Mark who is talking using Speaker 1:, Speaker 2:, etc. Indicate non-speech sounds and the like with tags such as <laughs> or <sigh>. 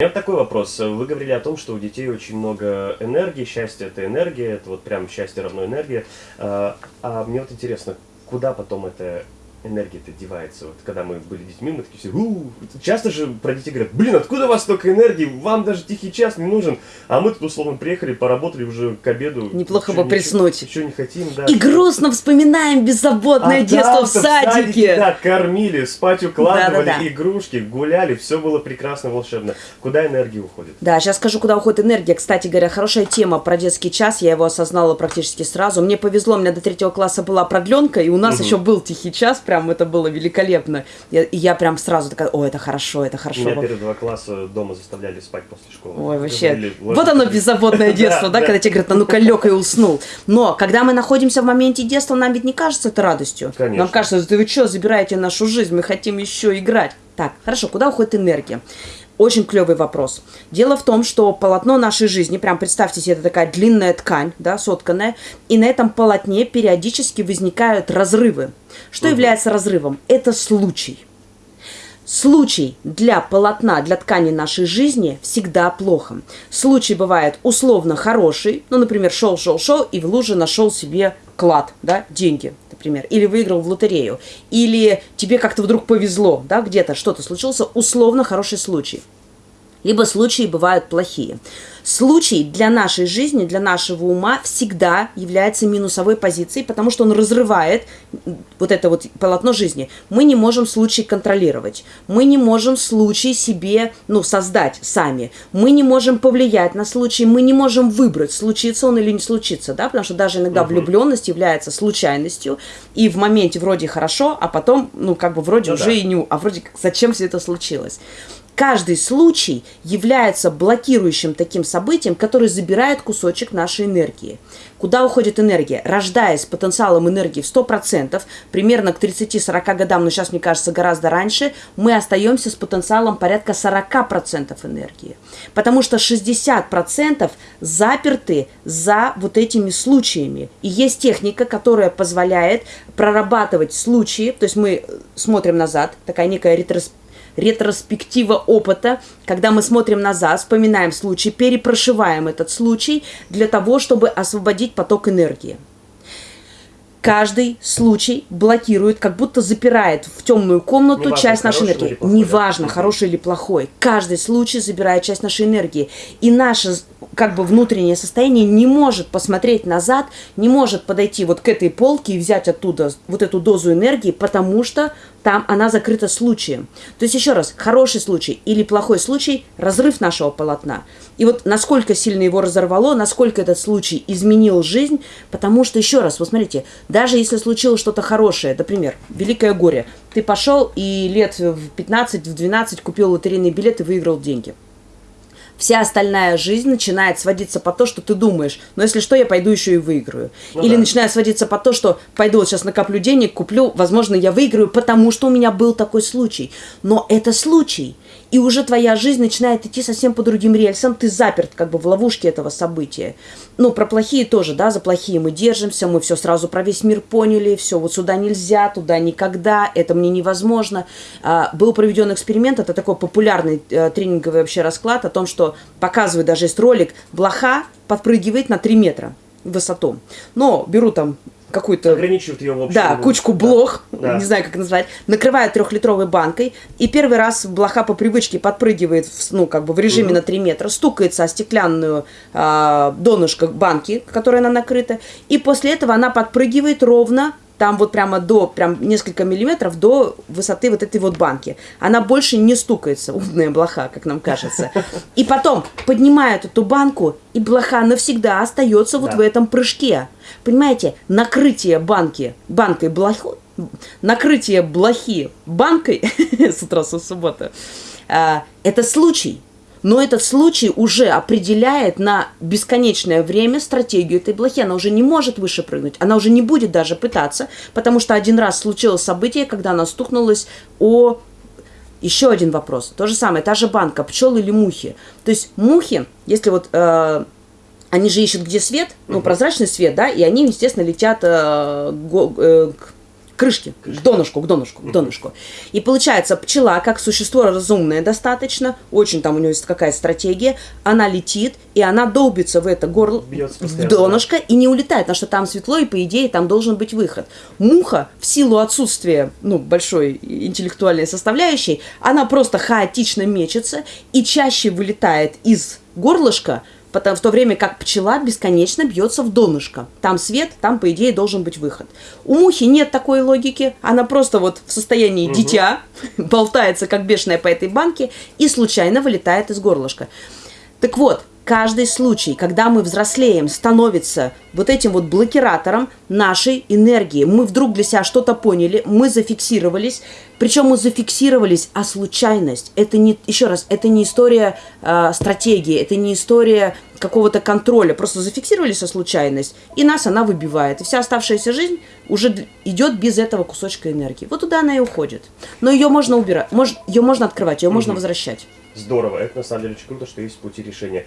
Speaker 1: меня вот такой вопрос. Вы говорили о том, что у детей очень много энергии, счастье это энергия, это вот прям счастье равно энергия. А, а мне вот интересно, куда потом эта энергия-то девается. Вот когда мы были детьми, мы такие все, у часто же про детей говорят, блин, откуда у вас столько энергии, вам даже тихий час не нужен. А мы тут условно приехали, поработали уже к обеду.
Speaker 2: Неплохо бы приснуть.
Speaker 1: Еще не хотим, да.
Speaker 2: И грустно вспоминаем беззаботное а детство в садике. В садике.
Speaker 1: Да, кормили, спать укладывали, да, да, да. игрушки, гуляли, все было прекрасно, волшебно. Куда энергия уходит?
Speaker 2: Да, сейчас скажу, куда уходит энергия. Кстати говоря, хорошая тема про детский час, я его осознала практически сразу. Мне повезло, у меня до третьего класса была продленка, и у нас угу. еще был тихий час, прям это было великолепно. Я, и я прям сразу такая, о, это хорошо, это хорошо.
Speaker 1: Меня первые два класса дома заставляли спать после школы.
Speaker 2: Ой, вообще. Говорили, вот оно беззаботное <laughs> детство, да, когда тебе говорят, ну-ка лег и уснул. Но, когда мы находимся в моменте детства, нам ведь не кажется это радостью.
Speaker 1: Конечно.
Speaker 2: Нам кажется, да вы что, забираете нашу жизнь, мы хотим еще играть. Так, хорошо, куда уходит энергия? Очень клевый вопрос. Дело в том, что полотно нашей жизни, прям представьте себе, это такая длинная ткань, да, сотканная, и на этом полотне периодически возникают разрывы. Что угу. является разрывом? Это случай. Случай для полотна, для ткани нашей жизни всегда плохо. Случай бывает условно хороший, ну, например, шел-шел-шел и в луже нашел себе клад, да, деньги, например, или выиграл в лотерею, или тебе как-то вдруг повезло, да, где-то что-то случился, условно хороший случай. Либо случаи бывают плохие. Случай для нашей жизни, для нашего ума всегда является минусовой позицией, потому что он разрывает вот это вот полотно жизни. Мы не можем случай контролировать. Мы не можем случай себе, ну, создать сами. Мы не можем повлиять на случай. Мы не можем выбрать, случится он или не случится, да, потому что даже иногда угу. влюбленность является случайностью, и в моменте вроде хорошо, а потом, ну, как бы вроде ну, уже да. и не... А вроде как, зачем все это случилось? Каждый случай является блокирующим таким событием, который забирает кусочек нашей энергии. Куда уходит энергия? Рождаясь потенциалом энергии в 100%, примерно к 30-40 годам, но сейчас, мне кажется, гораздо раньше, мы остаемся с потенциалом порядка 40% энергии. Потому что 60% заперты за вот этими случаями. И есть техника, которая позволяет прорабатывать случаи, то есть мы смотрим назад, такая некая ретроспектива, ретроспектива опыта, когда мы смотрим назад, вспоминаем случай, перепрошиваем этот случай для того, чтобы освободить поток энергии. Каждый случай блокирует, как будто запирает в темную комнату Неважно, часть нашей энергии. Плохой, Неважно, да? хороший или плохой. Каждый случай забирает часть нашей энергии. И наша как бы внутреннее состояние не может посмотреть назад, не может подойти вот к этой полке и взять оттуда вот эту дозу энергии, потому что там она закрыта случаем. То есть еще раз, хороший случай или плохой случай – разрыв нашего полотна. И вот насколько сильно его разорвало, насколько этот случай изменил жизнь, потому что еще раз, вот смотрите, даже если случилось что-то хорошее, например, великое горе, ты пошел и лет в 15, в 12 купил лотерейный билет и выиграл деньги – вся остальная жизнь начинает сводиться по то, что ты думаешь, но если что, я пойду еще и выиграю. Ну, Или да. начинает сводиться по то, что пойду вот сейчас накоплю денег, куплю, возможно, я выиграю, потому что у меня был такой случай. Но это случай – и уже твоя жизнь начинает идти совсем по другим рельсам, ты заперт как бы в ловушке этого события. Ну, про плохие тоже, да, за плохие мы держимся, мы все сразу про весь мир поняли, все, вот сюда нельзя, туда никогда, это мне невозможно. А, был проведен эксперимент, это такой популярный а, тренинговый вообще расклад о том, что показывает даже есть ролик, блоха подпрыгивает на 3 метра высоту. Но беру там какую-то...
Speaker 1: Ограничивают ее в общем.
Speaker 2: Да, кучку блох, да. не знаю, как назвать, накрывают трехлитровой банкой, и первый раз блоха по привычке подпрыгивает, в, ну, как бы в режиме угу. на 3 метра, стукается о стеклянную э, донышко банки, которой она накрыта, и после этого она подпрыгивает ровно там вот прямо до, прям несколько миллиметров до высоты вот этой вот банки. Она больше не стукается, умная блоха, как нам кажется. И потом поднимают эту банку, и блоха навсегда остается вот да. в этом прыжке. Понимаете, накрытие банки, банкой блоху, накрытие блохи банкой <laughs> с утра с субботы, а, это случай. Но этот случай уже определяет на бесконечное время стратегию этой блохи. Она уже не может выше прыгнуть, она уже не будет даже пытаться, потому что один раз случилось событие, когда она стукнулась о... Еще один вопрос. То же самое, та же банка, пчелы или мухи. То есть мухи, если вот... Э, они же ищут, где свет, ну, прозрачный свет, да, и они, естественно, летят э, го, э, крышки, к донышку, к донышку, к донышку. И получается, пчела, как существо разумное достаточно, очень там у нее есть какая стратегия, она летит, и она долбится в это горло, в донышко, и не улетает, потому что там светло, и по идее там должен быть выход. Муха, в силу отсутствия, ну, большой интеллектуальной составляющей, она просто хаотично мечется и чаще вылетает из горлышка, потому, в то время как пчела бесконечно бьется в донышко. Там свет, там, по идее, должен быть выход. У мухи нет такой логики, она просто вот в состоянии дитя, <laughs> болтается как бешеная по этой банке и случайно вылетает из горлышка. Так вот, каждый случай, когда мы взрослеем, становится вот этим вот блокиратором нашей энергии. Мы вдруг для себя что-то поняли, мы зафиксировались, причем мы зафиксировались, а случайность, это не, еще раз, это не история э, стратегии, это не история какого-то контроля, просто зафиксировались, а случайность, и нас она выбивает. И вся оставшаяся жизнь уже идет без этого кусочка энергии. Вот туда она и уходит. Но ее можно убирать, мож, ее можно открывать, ее можно возвращать.
Speaker 1: Здорово, это на самом деле очень круто, что есть пути решения.